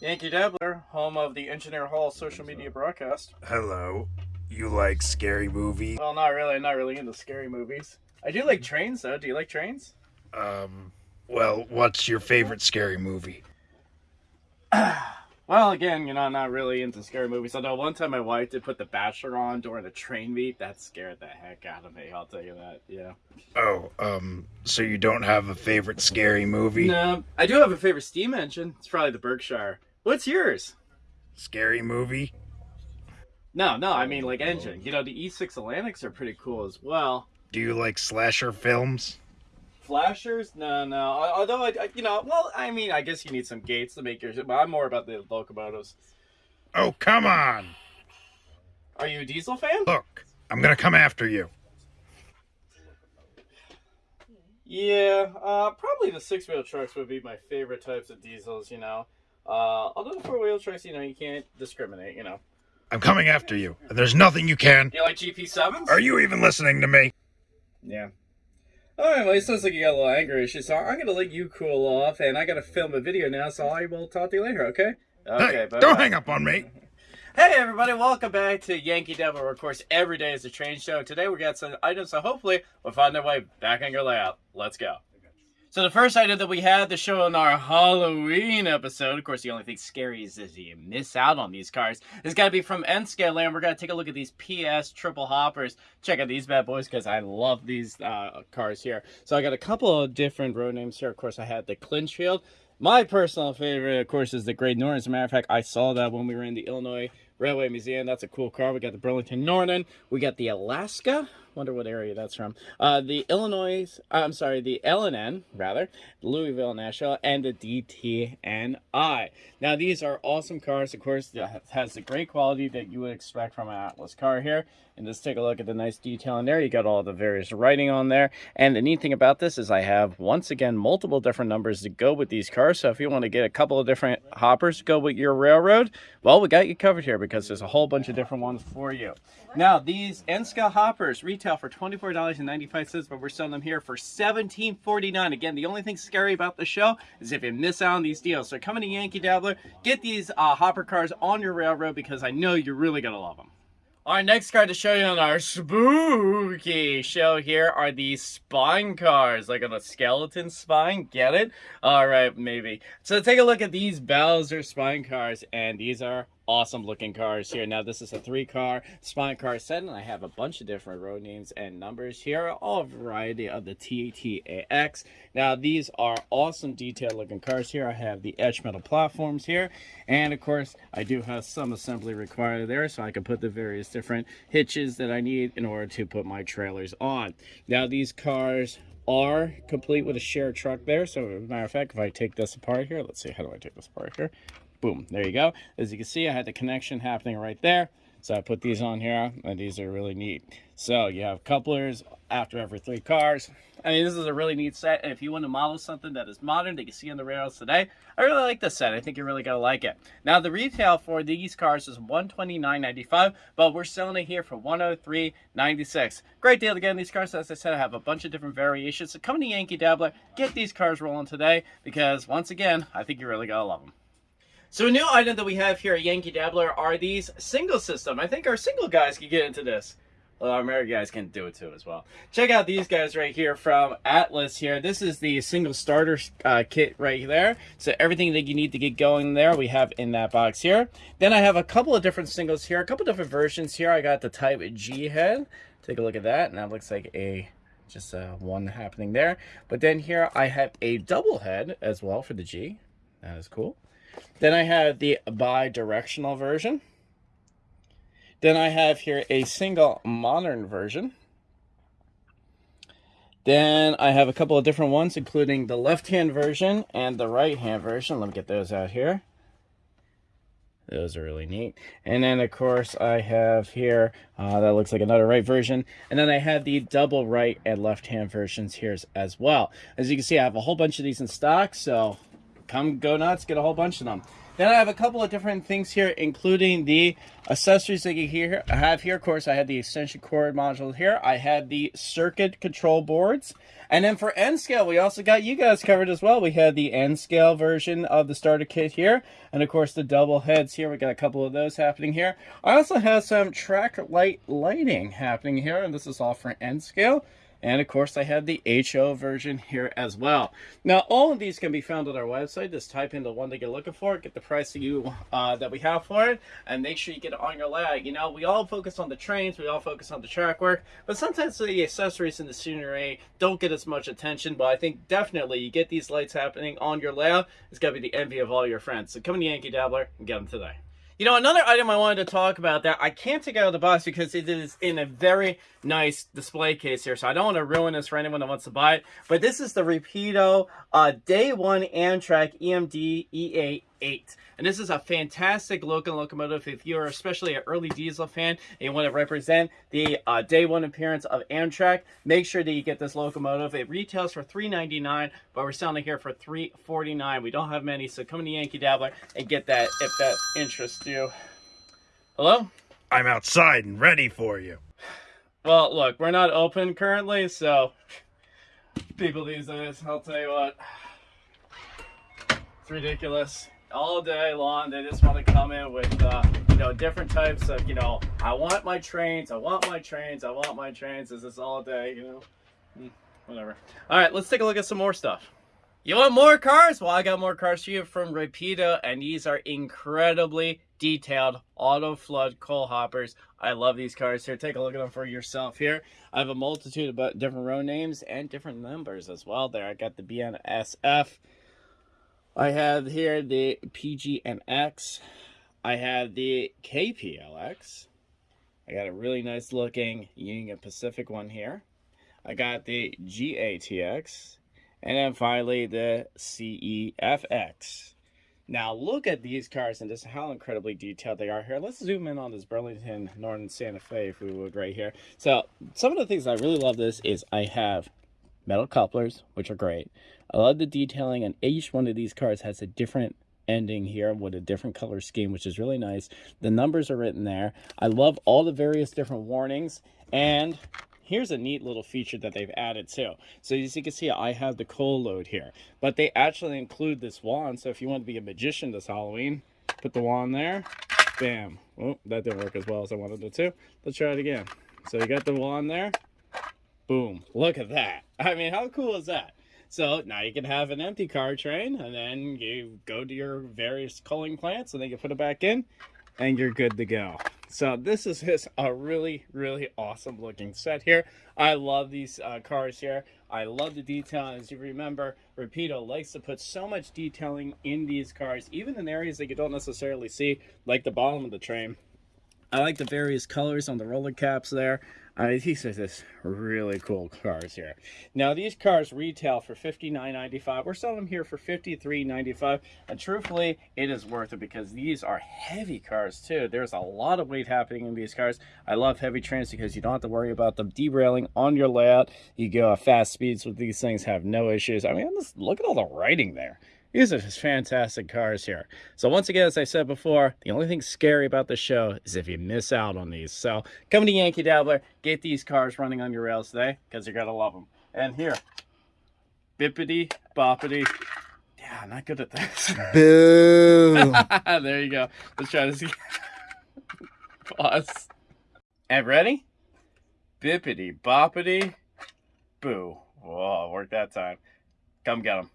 Yankee Dabbler, home of the Engineer Hall social media broadcast. Hello. You like scary movies? Well, not really. I'm not really into scary movies. I do like trains, though. Do you like trains? Um, well, what's your favorite scary movie? Well, again, you know, I'm not really into scary movies. Although one time my wife did put The Bachelor on during a train meet. That scared the heck out of me. I'll tell you that. Yeah. Oh, um, so you don't have a favorite scary movie? No, I do have a favorite steam engine. It's probably the Berkshire. What's yours? Scary movie? No, no, I mean like engine. You know, the E6 Atlantics are pretty cool as well. Do you like slasher films? Flashers? No, no. Although, I, I, you know, well, I mean, I guess you need some gates to make yours, but I'm more about the locomotives. Oh, come on! Are you a diesel fan? Look, I'm gonna come after you. Yeah, uh, probably the six wheel trucks would be my favorite types of diesels, you know. Uh, although the four wheel trucks, you know, you can't discriminate, you know. I'm coming after you, and there's nothing you can. You like GP7s? Are you even listening to me? Yeah. Alright, well, it sounds like you got a little anger issue, so I'm gonna let you cool off, and I gotta film a video now, so I will talk to you later, okay? Okay, hey, bye-bye. don't hang up on me. Hey everybody, welcome back to Yankee Dabbler, where of course every day is a train show. Today we got some items, so hopefully we'll find our way back on your layout. Let's go. So the first item that we had to show in our Halloween episode, of course the only thing scary is if you miss out on these cars, is got to be from N-Scale Land. We're going to take a look at these PS triple hoppers. Check out these bad boys because I love these uh, cars here. So I got a couple of different road names here. Of course I had the Clinchfield. My personal favorite, of course, is the Great Northern. As a matter of fact, I saw that when we were in the Illinois Railway Museum. That's a cool car. We got the Burlington Northern. We got the Alaska. Wonder what area that's from. Uh, the Illinois, uh, I'm sorry, the LNN, rather, Louisville Nashville, and the DTNI. Now, these are awesome cars. Of course, it has the great quality that you would expect from an Atlas car here. And just take a look at the nice detail in there. You got all the various writing on there. And the neat thing about this is I have, once again, multiple different numbers to go with these cars. So if you want to get a couple of different hoppers to go with your railroad, well, we got you covered here because there's a whole bunch of different ones for you. Now, these N-Scale hoppers retail for $24.95, but we're selling them here for $17.49. Again, the only thing scary about the show is if you miss out on these deals. So come to Yankee Dabbler, get these uh, hopper cars on your railroad because I know you're really going to love them. Our next card to show you on our spooky show here are these spine cars, like on a skeleton spine. Get it? All right, maybe. So take a look at these Bowser spine cars, and these are awesome looking cars here. Now this is a three car spine car set and I have a bunch of different road names and numbers here. All variety of the TTAX. Now these are awesome detailed looking cars here. I have the edge metal platforms here. And of course I do have some assembly required there so I can put the various different hitches that I need in order to put my trailers on. Now these cars are complete with a shared truck there. So as a matter of fact, if I take this apart here, let's see, how do I take this apart here? Boom, there you go. As you can see, I had the connection happening right there. So I put these on here, and these are really neat. So you have couplers after every three cars. I mean, this is a really neat set. And if you want to model something that is modern that you see on the rails today, I really like this set. I think you're really to like it. Now, the retail for these cars is $129.95, but we're selling it here for $103.96. Great deal to get these cars. As I said, I have a bunch of different variations. So come to Yankee Dabbler, get these cars rolling today, because once again, I think you're really to love them. So a new item that we have here at Yankee Dabbler are these signal system. I think our single guys can get into this. Well, our American guys can do it too as well. Check out these guys right here from Atlas here. This is the signal starter uh, kit right there. So everything that you need to get going there, we have in that box here. Then I have a couple of different signals here, a couple different versions here. I got the Type G head. Take a look at that. And that looks like a just uh, one happening there. But then here I have a double head as well for the G. That is cool. Then I have the bi-directional version. Then I have here a signal modern version. Then I have a couple of different ones, including the left-hand version and the right-hand version. Let me get those out here. Those are really neat. And then, of course, I have here, uh, that looks like another right version. And then I have the double right and left-hand versions here as well. As you can see, I have a whole bunch of these in stock, so come go nuts, get a whole bunch of them. Then I have a couple of different things here, including the accessories that you hear, I have here. Of course, I had the extension cord module here. I had the circuit control boards. And then for N scale, we also got you guys covered as well. We had the N scale version of the starter kit here. And of course, the double heads here. We got a couple of those happening here. I also have some track light lighting happening here. And this is all for N scale. And of course, I have the HO version here as well. Now, all of these can be found on our website. Just type in the one that you're looking for, get the price that you uh, that we have for it, and make sure you get it on your lag. You know, we all focus on the trains, we all focus on the track work, but sometimes the accessories and the scenery don't get as much attention. But I think definitely you get these lights happening on your layout, it's got to be the envy of all your friends. So come to Yankee Dabbler and get them today. You know, another item I wanted to talk about that I can't take out of the box because it is in a very nice display case here, so I don't want to ruin this for anyone that wants to buy it. But this is the Rapido uh, Day 1 Amtrak EMD EA8. And this is a fantastic looking locomotive if you're especially an early diesel fan and you want to represent the uh, Day 1 appearance of Amtrak, make sure that you get this locomotive. It retails for $3.99, but we're selling it here for $3.49. We don't have many, so come to Yankee Dabbler and get that if that interests you. Hello? I'm outside and ready for you. Well, look, we're not open currently, so people these days, I'll tell you what, it's ridiculous. All day long, they just want to come in with, uh, you know, different types of, you know, I want my trains, I want my trains, I want my trains. Is this is all day, you know, hmm, whatever. All right, let's take a look at some more stuff. You want more cars? Well, I got more cars for you from Rapido, and these are incredibly detailed auto flood coal hoppers. I love these cars here. Take a look at them for yourself here. I have a multitude of different row names and different numbers as well there. I got the BNSF. I have here the PGNX. I have the KPLX. I got a really nice looking Union Pacific one here. I got the GATX and then finally, the CEFX. Now, look at these cars and just how incredibly detailed they are here. Let's zoom in on this Burlington Northern Santa Fe, if we would, right here. So, some of the things I really love this is I have metal couplers, which are great. I love the detailing, and each one of these cars has a different ending here with a different color scheme, which is really nice. The numbers are written there. I love all the various different warnings, and here's a neat little feature that they've added too. So as you can see, I have the coal load here, but they actually include this wand. So if you want to be a magician this Halloween, put the wand there, bam. Oh, that didn't work as well as I wanted it to. Let's try it again. So you got the wand there, boom. Look at that. I mean, how cool is that? So now you can have an empty car train and then you go to your various culling plants and then you put it back in and you're good to go. So this is just a really, really awesome looking set here. I love these uh, cars here. I love the detail. As you remember, Rapido likes to put so much detailing in these cars, even in areas that you don't necessarily see, like the bottom of the train. I like the various colors on the roller caps there. Uh, these are just really cool cars here. Now these cars retail for $59.95. We're selling them here for $53.95. And truthfully, it is worth it because these are heavy cars too. There's a lot of weight happening in these cars. I love heavy trains because you don't have to worry about them derailing on your layout. You go at fast speeds with these things, have no issues. I mean, just look at all the writing there. These are just fantastic cars here. So once again, as I said before, the only thing scary about the show is if you miss out on these. So come to Yankee Dabbler, get these cars running on your rails today because you're going to love them. And here, bippity boppity. Yeah, I'm not good at this. Boo! there you go. Let's try this again. Pause. And ready? Bippity boppity. Boo. Whoa, worked that time. Come get them.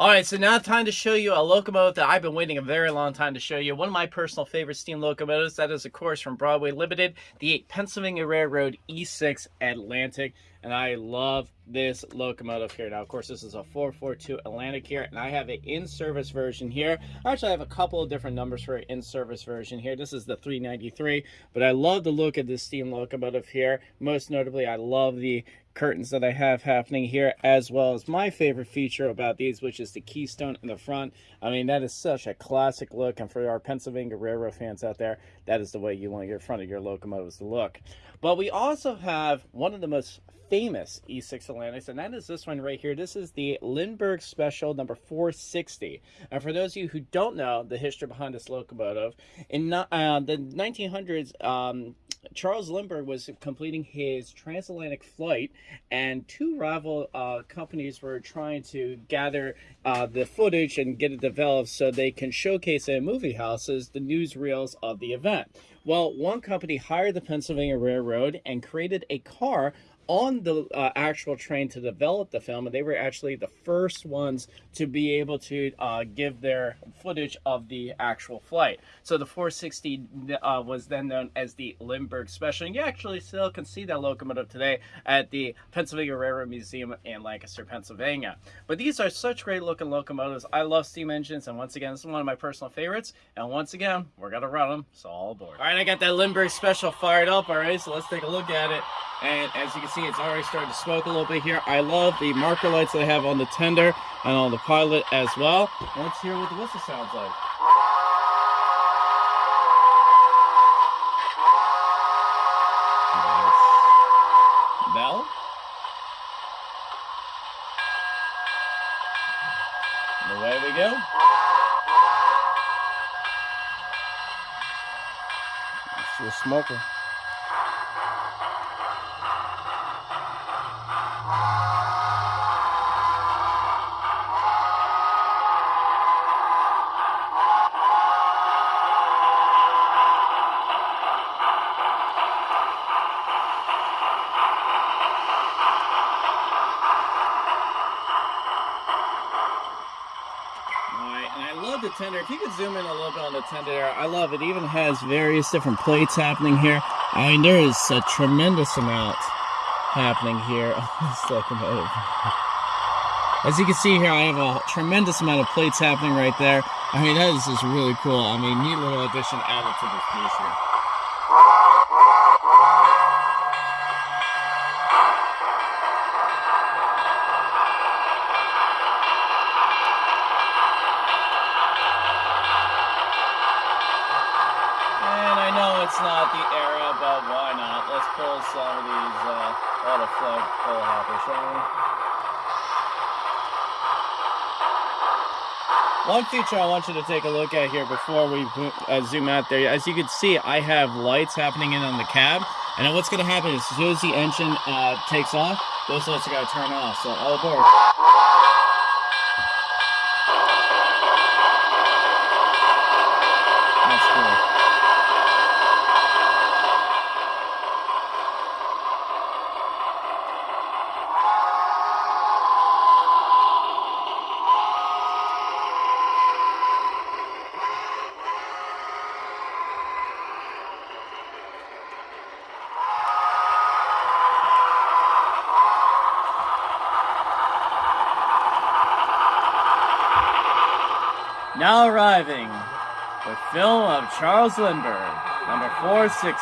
All right, so now time to show you a locomotive that I've been waiting a very long time to show you. One of my personal favorite steam locomotives. That is, of course, from Broadway Limited, the Pennsylvania Railroad E6 Atlantic. And I love this locomotive here. Now, of course, this is a 442 Atlantic here, and I have an in-service version here. Actually, I have a couple of different numbers for an in-service version here. This is the 393, but I love the look of this steam locomotive here. Most notably, I love the curtains that I have happening here, as well as my favorite feature about these, which is the keystone in the front. I mean, that is such a classic look, and for our Pennsylvania Railroad fans out there, that is the way you want your front of your locomotives to look. But we also have one of the most famous E6 Atlantics, and that is this one right here. This is the Lindbergh Special number 460. And for those of you who don't know the history behind this locomotive, in uh, the 1900s, um, Charles Lindbergh was completing his transatlantic flight, and two rival uh, companies were trying to gather uh, the footage and get it developed so they can showcase in movie houses the newsreels of the event. Well, one company hired the Pennsylvania Railroad and created a car on the uh, actual train to develop the film, and they were actually the first ones to be able to uh, give their footage of the actual flight. So the 460 uh, was then known as the Lindbergh Special, and you actually still can see that locomotive today at the Pennsylvania Railroad Museum in Lancaster, Pennsylvania. But these are such great looking locomotives. I love steam engines, and once again, this is one of my personal favorites. And once again, we're gonna run them, so all aboard. All right, I got that Lindbergh Special fired up. All right, so let's take a look at it. And as you can see, it's already starting to smoke a little bit here. I love the marker lights they have on the tender and on the pilot as well. Let's hear what the whistle sounds like. Bell. We go. Let's a smoker. Tender. If you could zoom in a little bit on the tender I love it. even has various different plates happening here. I mean, there is a tremendous amount happening here on this locomotive. As you can see here, I have a tremendous amount of plates happening right there. I mean, that is just really cool. I mean, neat little addition added to this piece here. The era, but why not? Let's pull some of these uh, auto flood coal hoppers, shall we? One feature I want you to take a look at here before we uh, zoom out there, as you can see, I have lights happening in on the cab, and then what's going to happen is as soon as the engine uh, takes off, those lights are going to turn off, so all aboard. Now arriving, the film of Charles Lindbergh, number 460.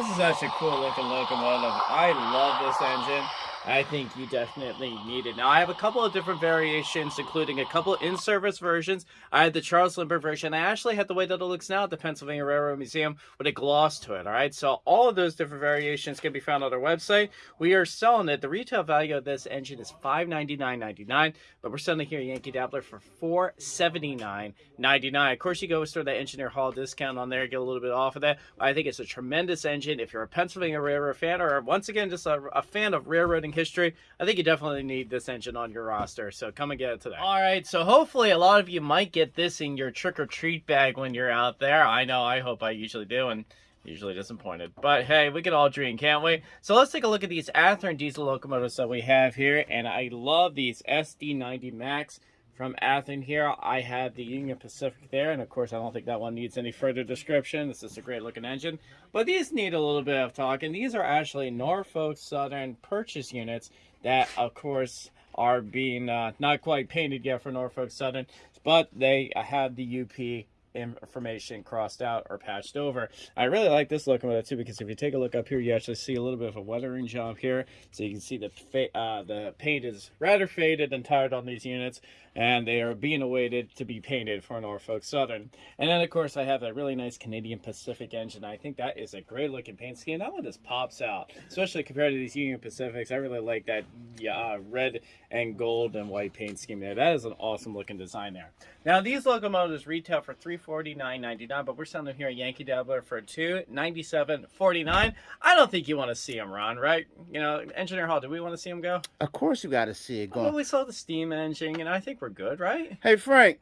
This is such a cool looking locomotive. I love this engine. I think you definitely need it. Now, I have a couple of different variations, including a couple in-service versions. I had the Charles Lindbergh version. I actually had the way that it looks now at the Pennsylvania Railroad Museum with a gloss to it, all right? So all of those different variations can be found on our website. We are selling it. The retail value of this engine is $599.99, but we're selling it here at Yankee Dabbler for $479.99. Of course, you go store that Engineer Hall discount on there, get a little bit off of that. I think it's a tremendous engine. If you're a Pennsylvania Railroad fan or, once again, just a, a fan of railroading history, I think you definitely need this engine on your roster. So come and get it today. All right, so hopefully a lot of you might get this in your trick or treat bag when you're out there. I know, I hope I usually do, and usually disappointed. But hey, we can all dream, can't we? So let's take a look at these Athearn diesel locomotives that we have here, and I love these SD90 Max from Athearn here. I have the Union Pacific there, and of course I don't think that one needs any further description. This is a great looking engine. But these need a little bit of talk, and These are actually Norfolk Southern purchase units that, of course, are being uh, not quite painted yet for Norfolk Southern, but they have the UP information crossed out or patched over. I really like this locomotive too because if you take a look up here, you actually see a little bit of a weathering job here. So you can see the uh, the paint is rather faded and tired on these units and they are being awaited to be painted for Norfolk Southern. And then of course I have a really nice Canadian Pacific engine. I think that is a great looking paint scheme. That one just pops out, especially compared to these Union Pacifics. I really like that yeah, uh, red and gold and white paint scheme there. That is an awesome looking design there. Now these locomotives retail for $349.99, but we're selling them here at Yankee Dabbler for $297.49. I don't think you want to see them Ron, right? You know, Engineer Hall, do we want to see them go? Of course you got to see it go. Well, we saw the steam engine, and I think we're good, right? Hey, Frank.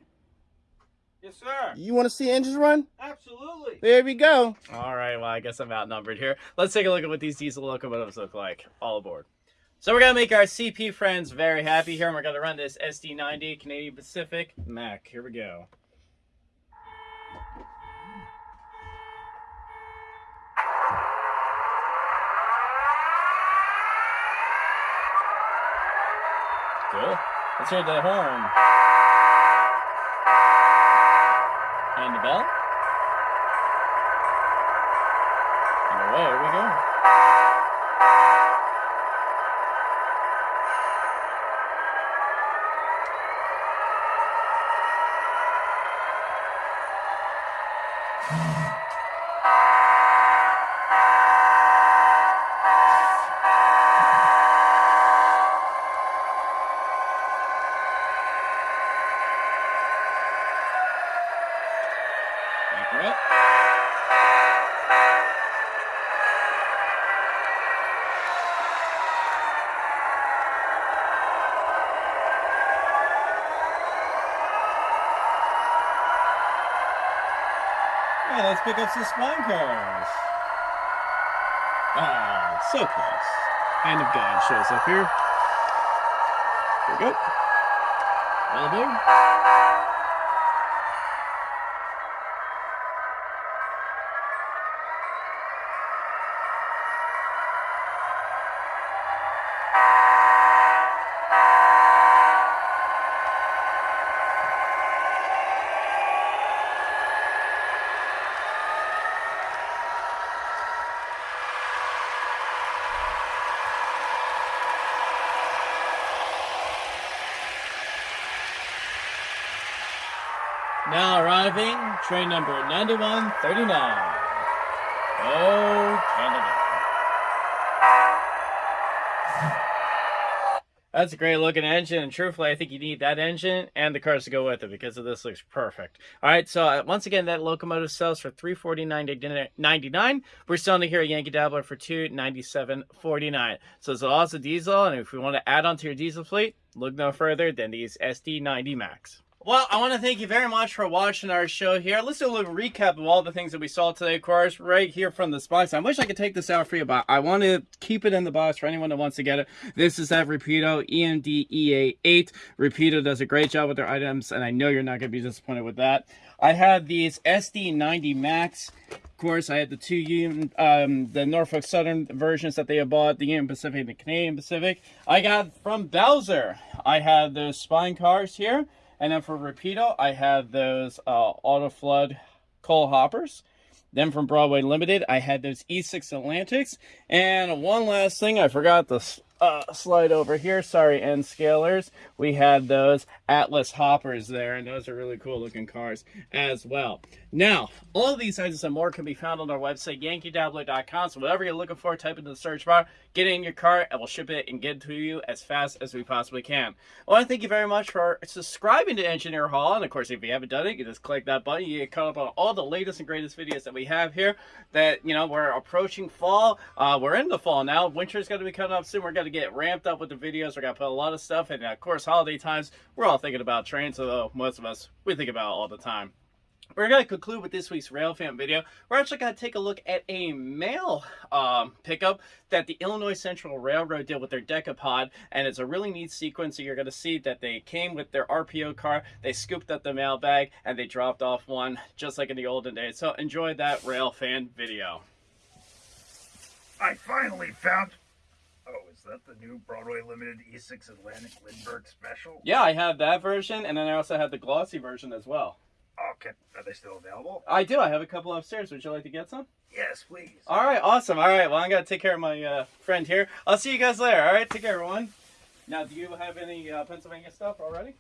Yes, sir. You want to see engines run? Absolutely. There we go. All right, well, I guess I'm outnumbered here. Let's take a look at what these diesel locomotives look like. All aboard. So we're going to make our CP friends very happy here, and we're going to run this SD90 Canadian Pacific Mac. Here we go. Cool. Let's hear the horn. And the bell. And away we go. Accurate. Yeah, let's pick up some spine cars. Ah, so close. Hand of God shows up here. Here we go. All aboard. Now arriving, train number 9139. Oh, Canada. That's a great looking engine, and truthfully, I think you need that engine and the cars to go with it because this looks perfect. All right, so uh, once again, that locomotive sells for three forty nine ninety nine. We're selling it here at Yankee Dabbler for two ninety seven forty nine. So it's also diesel, and if we want to add on to your diesel fleet, look no further than these SD ninety Max. Well, I want to thank you very much for watching our show here. Let's do a little recap of all the things that we saw today, of course, right here from the box. I wish I could take this out for you, but I want to keep it in the box for anyone that wants to get it. This is that Rapido EMD EA8. Rapido does a great job with their items, and I know you're not going to be disappointed with that. I had these SD90 Max. Of course, I had the two Union, um, the Norfolk Southern versions that they had bought, the Union Pacific and the Canadian Pacific. I got from Bowser. I had those spine cars here. And then for Rapido, I have those uh, Auto Flood coal hoppers. Then from Broadway Limited, I had those E6 Atlantics. And one last thing, I forgot to uh, slide over here. Sorry, N scalers. We had those Atlas hoppers there, and those are really cool looking cars as well. Now, all of these items and more can be found on our website, yankeedabbler.com. So whatever you're looking for, type into the search bar, get it in your cart, and we'll ship it and get it to you as fast as we possibly can. I want to thank you very much for subscribing to Engineer Hall. And of course, if you haven't done it, you just click that button. You get caught up on all the latest and greatest videos that we have here. That, you know, we're approaching fall. Uh, we're in the fall now. Winter's going to be coming up soon. We're going to get ramped up with the videos. We're going to put a lot of stuff. And of course, holiday times, we're all thinking about trains, although most of us, we think about it all the time. We're going to conclude with this week's Railfan video. We're actually going to take a look at a mail um, pickup that the Illinois Central Railroad did with their Decapod, and it's a really neat sequence. So you're going to see that they came with their RPO car, they scooped up the mail bag, and they dropped off one, just like in the olden days. So enjoy that Railfan video. I finally found. Oh, Is that the new Broadway limited E6 Atlantic Lindbergh special? Yeah, I have that version, and then I also have the glossy version as well. Okay. Are they still available? I do. I have a couple upstairs. Would you like to get some? Yes, please. All right, awesome. All right, well, I gotta take care of my uh, friend here. I'll see you guys later. All right, take care, everyone. Now, do you have any uh, Pennsylvania stuff already?